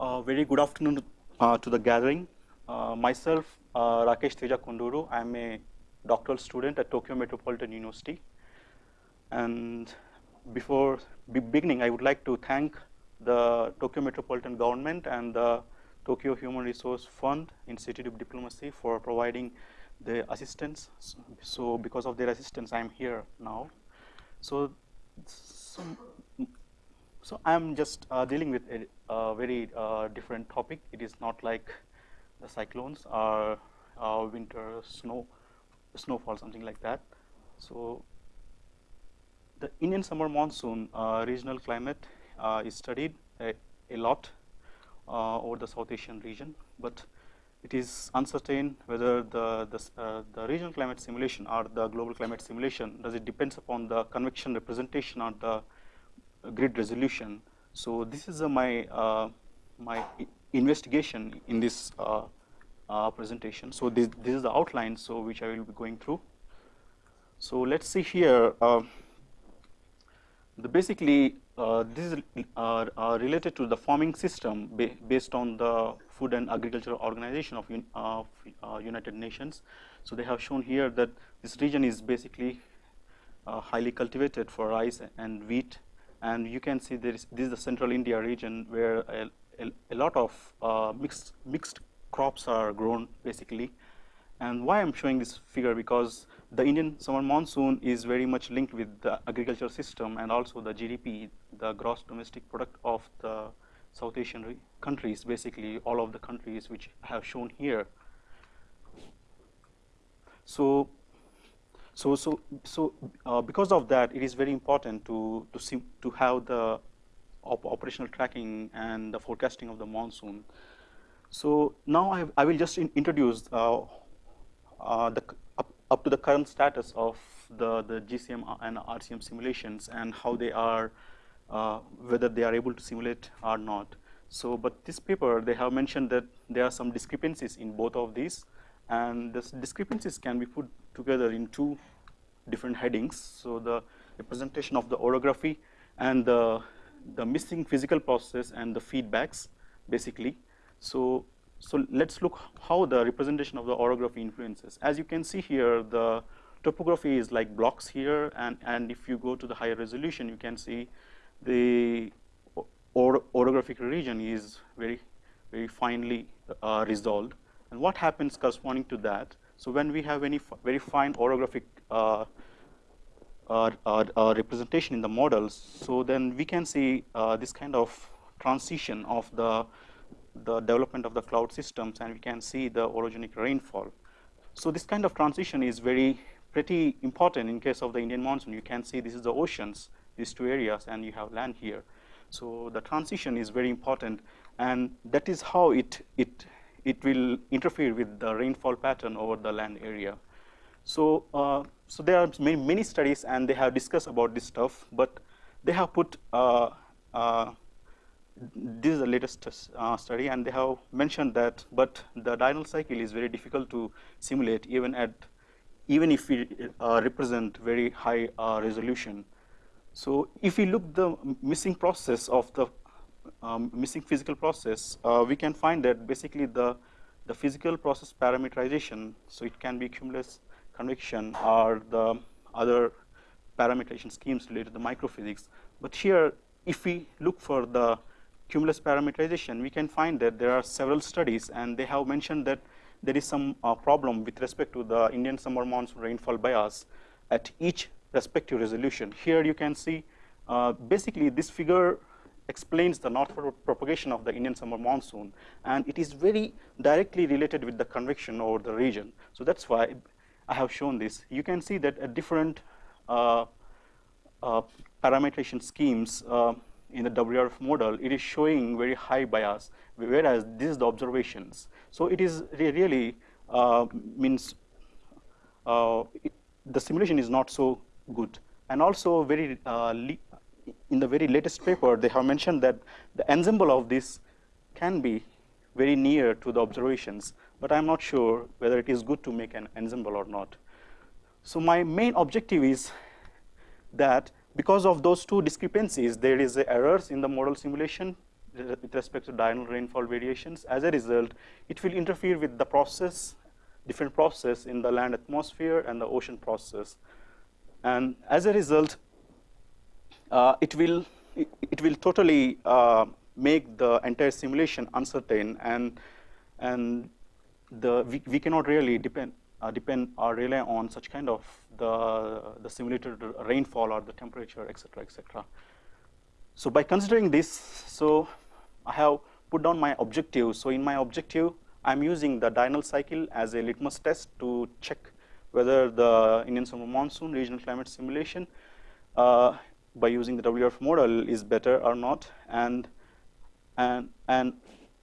Uh, very good afternoon uh, to the gathering. Uh, myself, uh, Rakesh Teja Konduru. I'm a doctoral student at Tokyo Metropolitan University. And before beginning, I would like to thank the Tokyo Metropolitan Government and the Tokyo Human Resource Fund Institute of Diplomacy for providing the assistance. So because of their assistance, I'm here now. So, so, so I'm just uh, dealing with a, a very uh, different topic. It is not like the cyclones or uh, winter snow, snowfall, something like that. So the Indian summer monsoon uh, regional climate uh, is studied a, a lot uh, over the South Asian region, but it is uncertain whether the, the, the, regional climate simulation or the global climate simulation, does it depends upon the convection representation or the grid resolution. So this is uh, my, uh, my investigation in this presentation. So this, this is the outline, so which I will be going through. So let's see here, the basically uh, this is uh, uh, related to the farming system ba based on the Food and Agricultural Organization of, Un of uh, United Nations. So they have shown here that this region is basically uh, highly cultivated for rice and wheat, and you can see this is the central India region where a, a, a lot of uh, mixed mixed crops are grown basically. And why I'm showing this figure because the Indian summer monsoon is very much linked with the agricultural system and also the GDP, the gross domestic product of the South Asian countries, basically all of the countries which I have shown here. So, so, so, so uh, because of that, it is very important to to see to have the op operational tracking and the forecasting of the monsoon. So now I, I will just in introduce uh, uh, the up to the current status of the, the GCM and RCM simulations and how they are, uh, whether they are able to simulate or not. So, but this paper, they have mentioned that there are some discrepancies in both of these, and these discrepancies can be put together in two different headings. So, the representation of the orography and the, the missing physical process and the feedbacks, basically. So, so let's look how the representation of the orography influences. As you can see here, the topography is like blocks here, and, and if you go to the higher resolution, you can see the or orographic region is very, very finely uh, resolved. And what happens corresponding to that? So when we have any very fine orographic uh, uh, uh, representation in the models, so then we can see uh, this kind of transition of the the development of the cloud systems and we can see the orogenic rainfall. So this kind of transition is very pretty important in case of the Indian monsoon. You can see this is the oceans, these two areas, and you have land here. So the transition is very important, and that is how it it it will interfere with the rainfall pattern over the land area. So uh, so there are many many studies, and they have discussed about this stuff, but they have put uh, uh, this is the latest uh, study and they have mentioned that, but the diurnal cycle is very difficult to simulate even at, even if we uh, represent very high uh, resolution. So if we look the missing process of the um, missing physical process, uh, we can find that basically the, the physical process parameterization, so it can be cumulus convection or the other parameterization schemes related to the microphysics. But here, if we look for the cumulus parameterization, we can find that there are several studies and they have mentioned that there is some uh, problem with respect to the Indian summer monsoon rainfall bias at each respective resolution. Here you can see uh, basically this figure explains the northward propagation of the Indian summer monsoon and it is very directly related with the convection over the region. So that's why I have shown this. You can see that at different uh, uh parameterization schemes uh, in the WRF model, it is showing very high bias, whereas this is the observations. So it is really uh, means uh, it, the simulation is not so good. And also very uh, in the very latest paper, they have mentioned that the ensemble of this can be very near to the observations, but I'm not sure whether it is good to make an ensemble or not. So my main objective is that because of those two discrepancies, there is errors in the model simulation with respect to diurnal rainfall variations. As a result, it will interfere with the process, different process in the land atmosphere and the ocean process. And as a result, it will it, it, will totally uh, make the entire simulation uncertain and and the we, we cannot really depend uh, depend or rely on such kind of the the simulated rainfall or the temperature, etc., etc. So by considering this, so I have put down my objective. So in my objective, I'm using the diurnal cycle as a litmus test to check whether the Indian summer monsoon regional climate simulation uh, by using the WRF model is better or not. And, and, and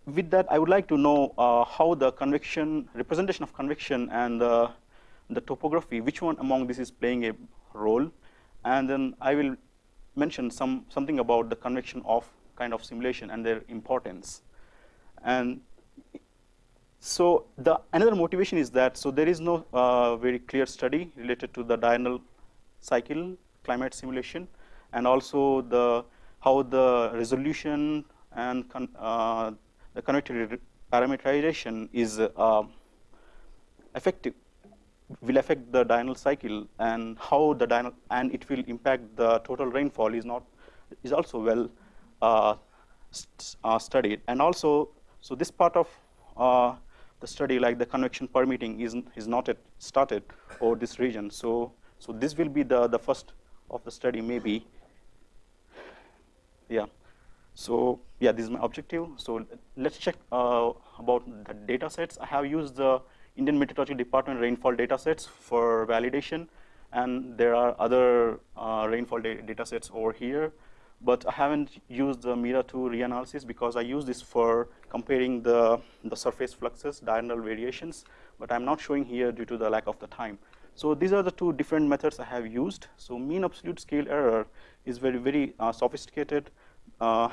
with that, I would like to know uh, how the convection, representation of convection and the, the topography, which one among this is playing a role. And then I will mention some, something about the convection of kind of simulation and their importance. And so the another motivation is that, so there is no uh, very clear study related to the diurnal cycle climate simulation and also the how the resolution and con, uh, the convective parameterization is uh, effective will affect the diurnal cycle and how the diurnal and it will impact the total rainfall is not is also well uh, st uh, studied. And also so this part of uh, the study like the convection permitting is is not yet started over this region. So so this will be the the first of the study maybe yeah so yeah this is my objective so let's check uh, about the data sets i have used the Indian Meteorology Department rainfall data sets for validation. And there are other uh, rainfall da data sets over here. But I haven't used the MERRA2 reanalysis because I use this for comparing the, the surface fluxes, diurnal variations. But I'm not showing here due to the lack of the time. So these are the two different methods I have used. So mean absolute scale error is very, very uh, sophisticated uh,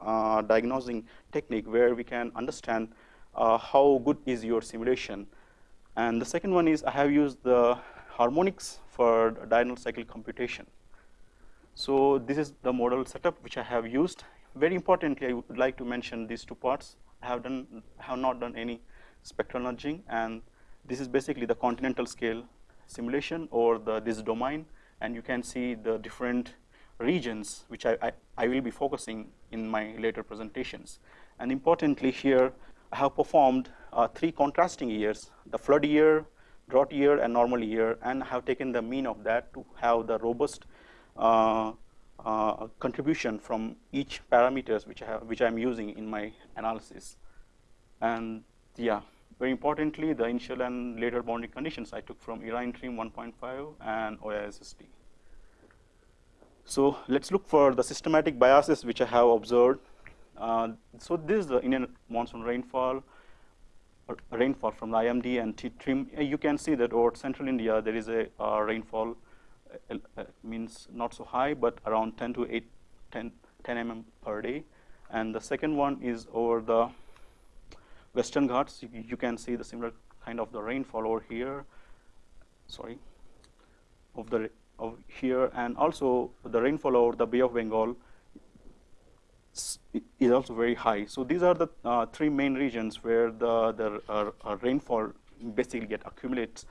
uh, diagnosing technique where we can understand how good is your simulation. And the second one is I have used the harmonics for diurnal cycle computation. So this is the model setup which I have used. Very importantly, I would like to mention these two parts. I have done have not done any spectral nudging, and this is basically the continental scale simulation or the this domain, and you can see the different regions which I, I, I will be focusing in my later presentations. And importantly here, I have performed uh, three contrasting years, the flood year, drought year, and normal year, and have taken the mean of that to have the robust uh, uh, contribution from each parameters which I have, which I'm using in my analysis. And yeah, very importantly, the initial and later boundary conditions I took from ERA interim 1.5 and OISST. So let's look for the systematic biases which I have observed uh, so this is the Indian monsoon rainfall, rainfall from the IMD and TRMM. Uh, you can see that over central India there is a uh, rainfall, uh, means not so high, but around 10 to 8, 10, 10 mm per day. And the second one is over the Western Ghats. You, you can see the similar kind of the rainfall over here. Sorry, of the of here, and also the rainfall over the Bay of Bengal is also very high. So these are the uh, three main regions where the, the uh, uh, rainfall basically get accumulates.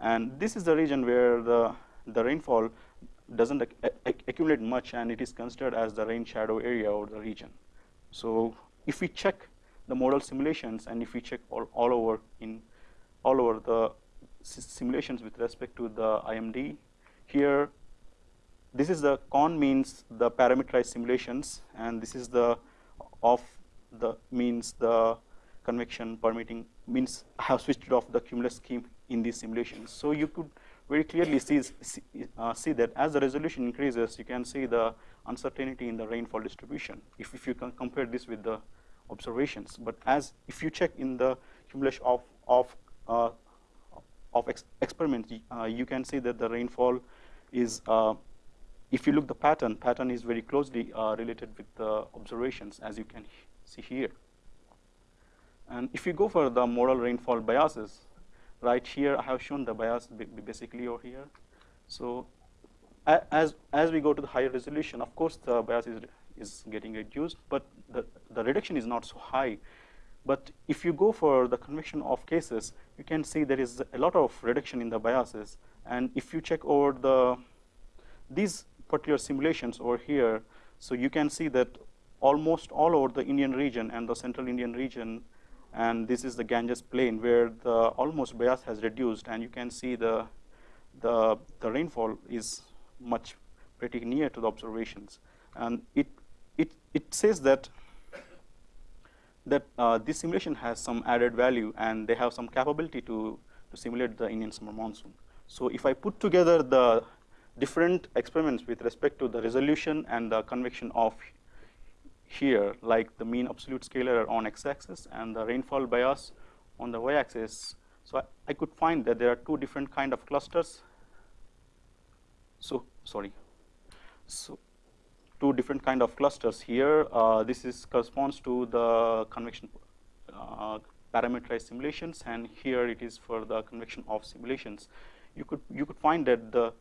And this is the region where the, the rainfall doesn't accumulate much and it is considered as the rain shadow area or the region. So if we check the model simulations and if we check all, all over in all over the simulations with respect to the IMD, here this is the con means the parameterized simulations, and this is the off the means the convection permitting means I have switched off the cumulus scheme in these simulations. So you could very clearly see, see, uh, see that as the resolution increases, you can see the uncertainty in the rainfall distribution if, if you can compare this with the observations. But as if you check in the cumulus of, of, uh, of ex experiments, uh, you can see that the rainfall is uh, if you look the pattern, pattern is very closely uh, related with the observations as you can see here. And if you go for the model rainfall biases, right here I have shown the bias basically over here. So as, as we go to the higher resolution, of course the bias is, is getting reduced, but the, the reduction is not so high. But if you go for the convection of cases, you can see there is a lot of reduction in the biases. And if you check over the these particular simulations over here, so you can see that almost all over the Indian region and the central Indian region, and this is the Ganges plain where the almost bias has reduced, and you can see the the the rainfall is much pretty near to the observations, and it it says that that uh, this simulation has some added value and they have some capability to, to simulate the Indian summer monsoon. So if I put together the different experiments with respect to the resolution and the convection of here, like the mean absolute scalar on x-axis and the rainfall bias on the y-axis, so I, I could find that there are two different kind of clusters. So sorry. So two different kind of clusters here. Uh, this is corresponds to the convection uh, parameterized simulations, and here it is for the convection of simulations. You could you could find that the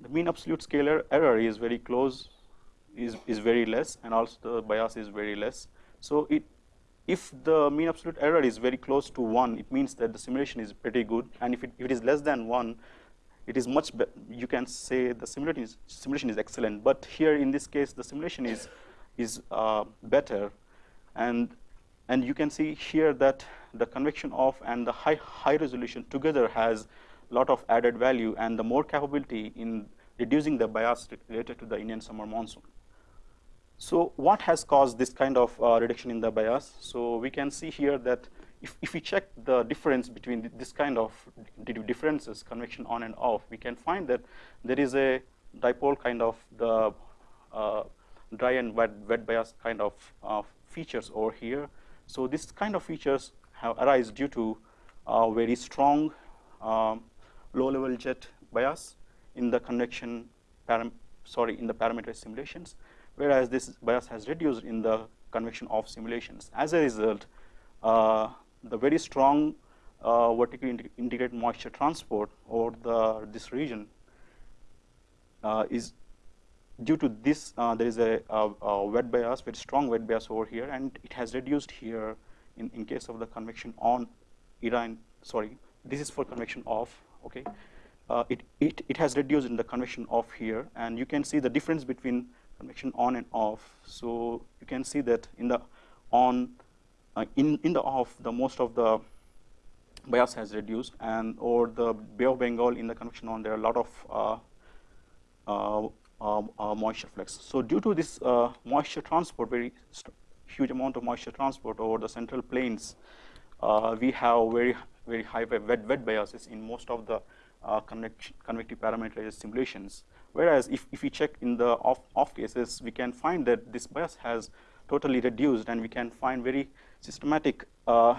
the mean absolute scalar error is very close, is is very less, and also the bias is very less. So it if the mean absolute error is very close to one, it means that the simulation is pretty good, and if it, if it is less than one, it is much better. You can say the simulation is, simulation is excellent, but here in this case, the simulation is, is uh, better. And, and you can see here that the convection off and the high, high resolution together has a lot of added value and the more capability in reducing the bias related to the Indian summer monsoon. So what has caused this kind of uh, reduction in the bias? So we can see here that if, if we check the difference between this kind of differences, convection on and off, we can find that there is a dipole kind of the uh, dry and wet, wet bias kind of uh, features over here. So this kind of features have arise due to uh, very strong um, low-level jet bias in the convection param sorry in the parameter simulations, whereas this bias has reduced in the convection off simulations. As a result, uh, the very strong uh, vertically integrated moisture transport over the this region uh, is due to this uh, there is a, a, a, wet bias very strong wet bias over here and it has reduced here in, in case of the convection on Iran sorry this is for convection off okay? Uh, it, it, it has reduced in the convection off here and you can see the difference between convection on and off. So you can see that in the on in, in the off, the most of the bias has reduced, and or the Bay of Bengal in the convection on, there are a lot of uh, uh, um, uh, moisture flux. So due to this uh, moisture transport, very huge amount of moisture transport over the central plains, uh, we have very very high wet wet biases in most of the convective parameterized simulations. Whereas if, if we check in the off, off cases, we can find that this bias has totally reduced and we can find very systematic uh,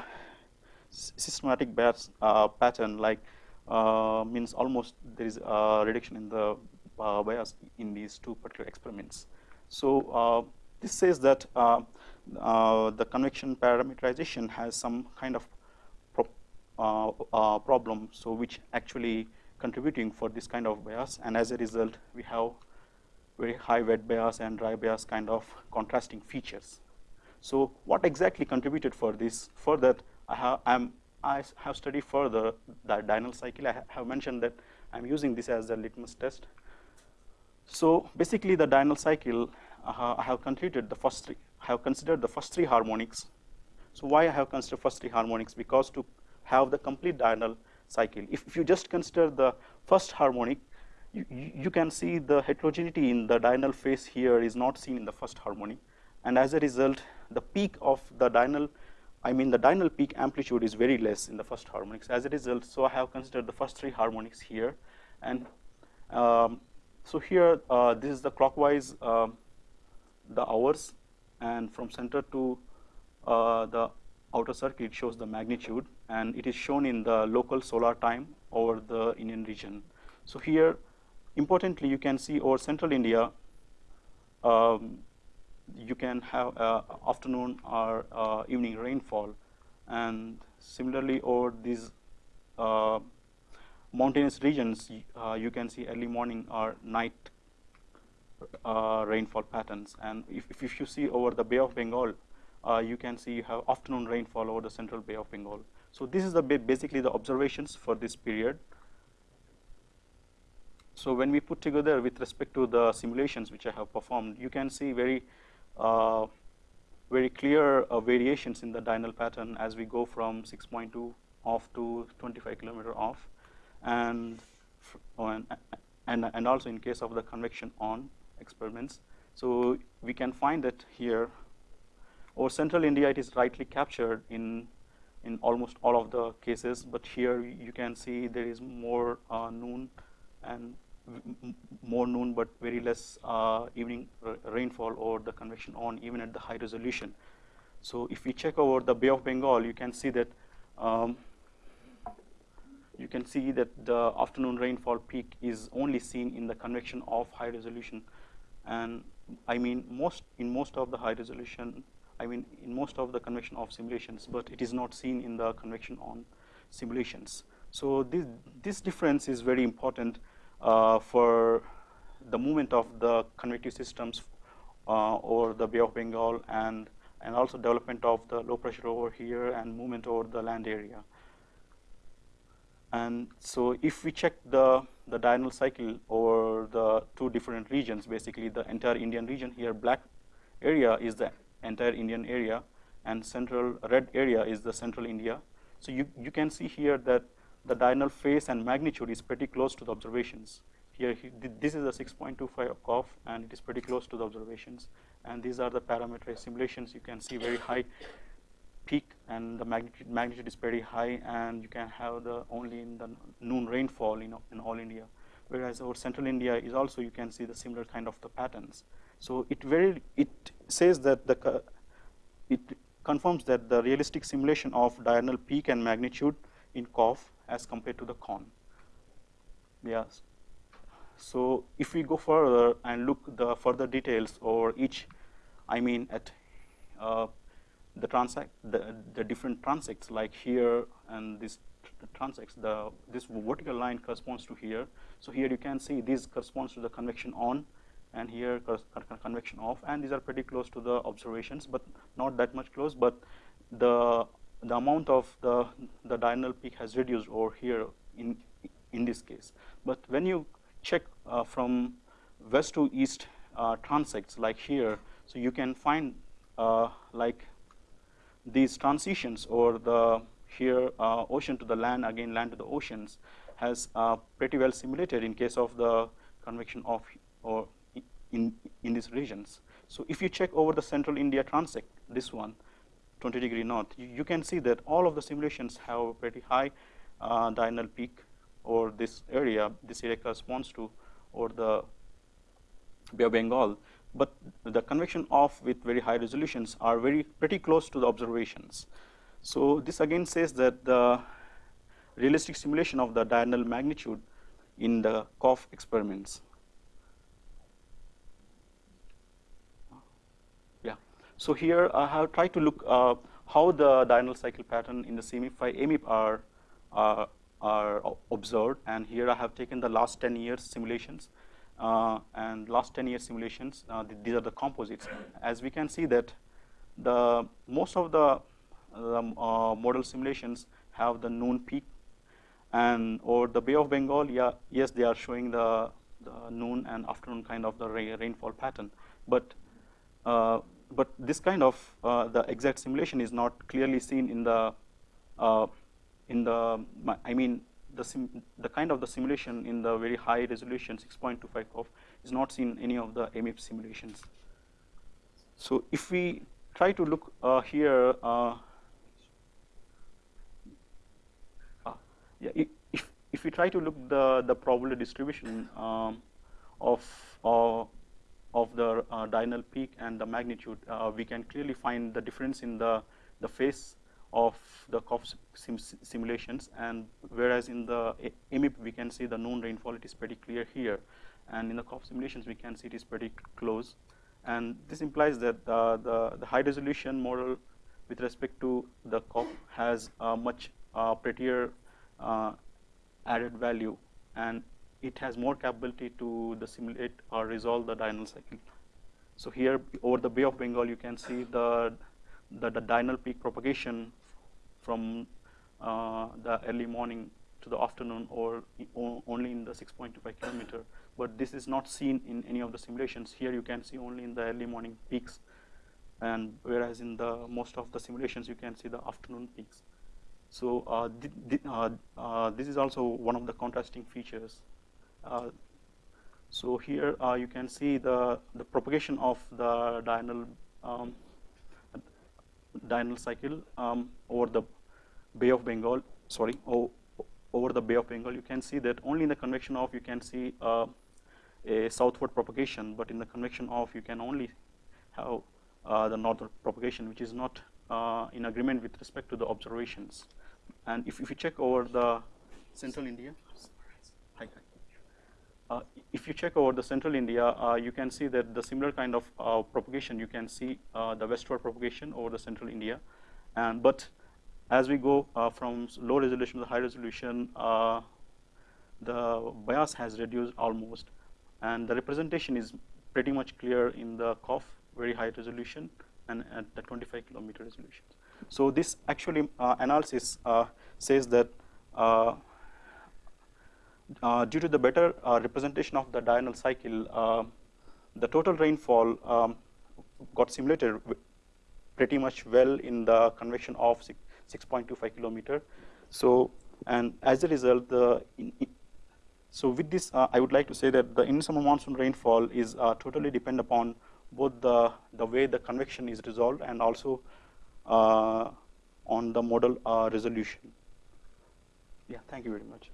systematic bias uh, pattern like uh, means almost there is a reduction in the uh, bias in these two particular experiments. So uh, this says that uh, the convection parameterization has some kind of pro problem, so which actually contributing for this kind of bias, and as a result, we have very high wet bias and dry bias kind of contrasting features. So what exactly contributed for this? For that, I have, I'm, I have studied further the diurnal cycle. I ha have mentioned that I'm using this as a litmus test. So basically, the diurnal cycle, uh, I have considered the first three. I have considered the first three harmonics. So why I have considered first three harmonics? Because to have the complete diurnal cycle, if, if you just consider the first harmonic, you, you can see the heterogeneity in the diurnal phase here is not seen in the first harmonic. And as a result, the peak of the diurnal, I mean the diurnal peak amplitude is very less in the first harmonics. As a result, so I have considered the first three harmonics here. And um, so here, uh, this is the clockwise, uh, the hours, and from center to uh, the outer circle, it shows the magnitude, and it is shown in the local solar time over the Indian region. So here, importantly, you can see over central India, um, you can have uh, afternoon or uh, evening rainfall. And similarly, over these uh, mountainous regions, you can see early morning or night rainfall patterns. And if, if you see over the Bay of Bengal, uh, you can see you have afternoon rainfall over the central Bay of Bengal. So this is the basically the observations for this period. So when we put together with respect to the simulations which I have performed, you can see very, very clear uh, variations in the diurnal pattern as we go from 6.2 off to 25 kilometer off, and and and also in case of the convection on experiments. So we can find that here, or central India, it is rightly captured in in almost all of the cases, but here you can see there is more uh, noon and more noon, but very less uh, evening rainfall or the convection on even at the high resolution. So if we check over the Bay of Bengal, you can see that um, you can see that the afternoon rainfall peak is only seen in the convection of high resolution. And I mean, most in most of the high resolution I mean, in most of the convection of simulations, but it is not seen in the convection on simulations. So this, this difference is very important for the movement of the convective systems uh, over the Bay of Bengal and, and also development of the low pressure over here and movement over the land area. And so if we check the, the diurnal cycle over the two different regions, basically the entire Indian region here, black area is the entire Indian area, and central red area is the central India. So you, you can see here that the diurnal phase and magnitude is pretty close to the observations. Here, he, this is a 6.25 COF, and it is pretty close to the observations. And these are the parameterized simulations. You can see very high peak, and the magnitude, magnitude is pretty high, and you can have the only in the noon rainfall in, in all India. Whereas over central India is also, you can see the similar kind of the patterns. So it very it says that the it confirms that the realistic simulation of diurnal peak and magnitude in COF as compared to the CON. Yes. So if we go further and look the further details or each, I mean at uh, the transact the, the different transects like here and this transects the this vertical line corresponds to here. So here you can see this corresponds to the convection on and here convection off and these are pretty close to the observations but not that much close but the the amount of the the diurnal peak has reduced over here in in this case but when you check uh, from west to east uh, transects like here so you can find uh, like these transitions or the here uh, ocean to the land again land to the oceans has uh, pretty well simulated in case of the convection of or in, in these regions. So if you check over the central India transect, this one, 20 degree north, you, you can see that all of the simulations have a pretty high uh, diurnal peak or this area, this area corresponds to, or the Bay of Bengal. But the convection off with very high resolutions are very pretty close to the observations. So this again says that the realistic simulation of the diurnal magnitude in the COF experiments So here I have tried to look uh, how the diurnal cycle pattern in the CMIP5 AMIP are, uh, are observed. And here I have taken the last 10 years simulations. Uh, and last 10 year simulations, uh, th these are the composites. As we can see that the most of the, the uh, model simulations have the noon peak. And or the Bay of Bengal, yeah, yes, they are showing the, the noon and afternoon kind of the rainfall pattern. But uh, but this kind of uh, the exact simulation is not clearly seen in the uh, in the I mean the the kind of the simulation in the very high resolution 6.25 of is not seen any of the AMIP simulations. So if we try to look uh, here, uh, uh, yeah, if if we try to look the the probability distribution um, of uh, of the uh, diurnal peak and the magnitude, uh, we can clearly find the difference in the, the phase of the COF sim simulations. And whereas in the AMIP we can see the known rainfall it is pretty clear here. And in the COF simulations we can see it is pretty close. And this implies that uh, the, the high resolution model with respect to the COF has a much uh, prettier uh, added value. And it has more capability to the simulate or resolve the diurnal cycle. So here over the Bay of Bengal, you can see the the, the diurnal peak propagation from uh, the early morning to the afternoon or only in the 6.25 kilometer. But this is not seen in any of the simulations. Here you can see only in the early morning peaks, and whereas in the most of the simulations you can see the afternoon peaks. So uh, uh, uh, this is also one of the contrasting features. Uh, so here uh, you can see the the propagation of the diurnal um, diurnal cycle um, over the Bay of Bengal. Sorry, over the Bay of Bengal, you can see that only in the convection off you can see uh, a southward propagation, but in the convection off you can only have uh, the northward propagation, which is not uh, in agreement with respect to the observations. And if, if you check over the central India. Uh, if you check over the central India, uh, you can see that the similar kind of uh, propagation, you can see the westward propagation over the central India. And but as we go uh, from low resolution to high resolution, uh, the bias has reduced almost, and the representation is pretty much clear in the COF, very high resolution, and at the 25 kilometer resolution. So this actually uh, analysis uh, says that uh, uh, due to the better representation of the diurnal cycle, the total rainfall um, got simulated pretty much well in the convection of 6.25 kilometer. So, and as a result, the in, so with this, uh, I would like to say that the in-summer monsoon rainfall is uh, totally depend upon both the, the way the convection is resolved and also uh, on the model uh, resolution. Yeah, thank you very much.